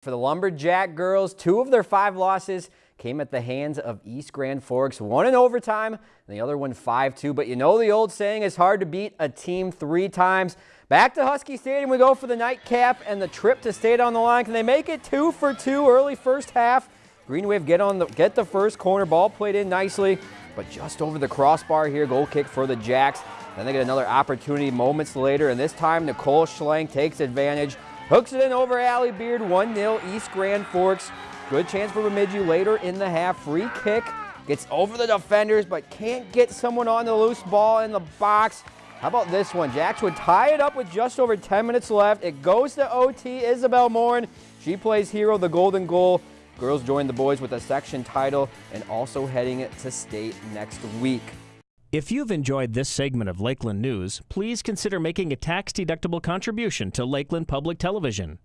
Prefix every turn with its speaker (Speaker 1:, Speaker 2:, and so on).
Speaker 1: For the Lumberjack girls, two of their five losses came at the hands of East Grand Forks, one in overtime and the other one 5-2. But you know the old saying, it's hard to beat a team three times. Back to Husky Stadium we go for the nightcap and the trip to state on the line. Can they make it two for two early first half? Green Wave get on the get the first corner, ball played in nicely, but just over the crossbar here, goal kick for the Jacks. Then they get another opportunity moments later, and this time Nicole Schlang takes advantage. Hooks it in over Allie Beard, 1-0 East Grand Forks. Good chance for Bemidji later in the half. Free kick, gets over the defenders, but can't get someone on the loose ball in the box. How about this one? Jacks would tie it up with just over 10 minutes left. It goes to OT. Isabel Morin, she plays hero, the golden goal. Girls join the boys with a section title and also heading to state next week.
Speaker 2: If you've enjoyed this segment of Lakeland News, please consider making a tax-deductible contribution to Lakeland Public Television.